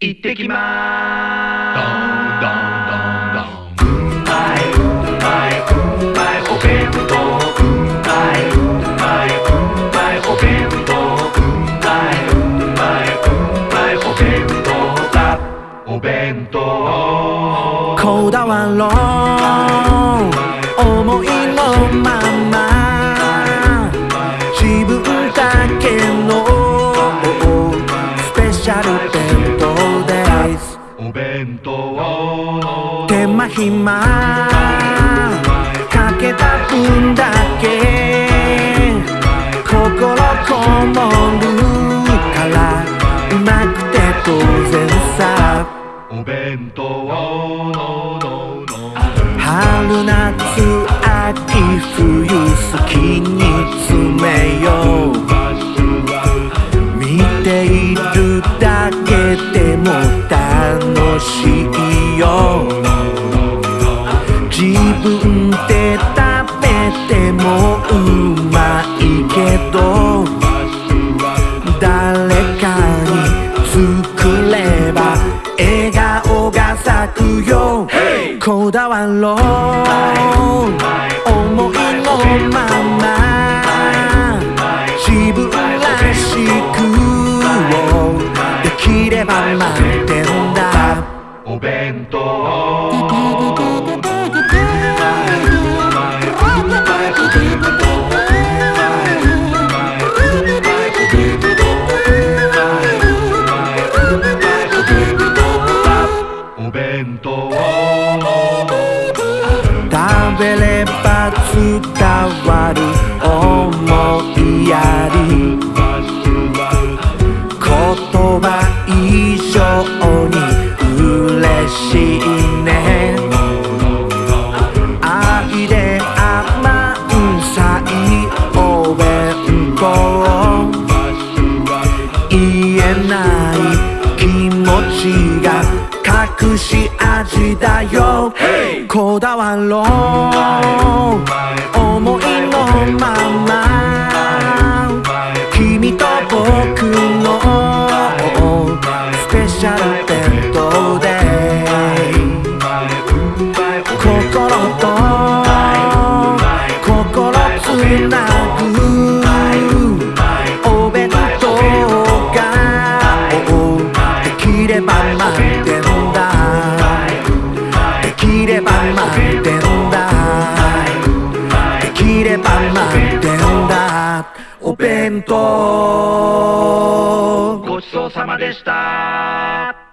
行ってきまーすうんまいうんまいうん弁当うんまいうんまいう暇かけた分だけ。心こもるからうまくて当然さ。お弁当春夏秋冬好きに詰めよう。見ているだけでも楽しいよ。自分で食べてもうまいけど誰かに作れば笑顔が咲くよ。こだわろう弁当食べれば伝わる思いやり。言葉以上味だよこだわろう思いのまま君と僕のスペシャルきれば満点だ。できれば満点だ。お弁当。ごちそうさまでした。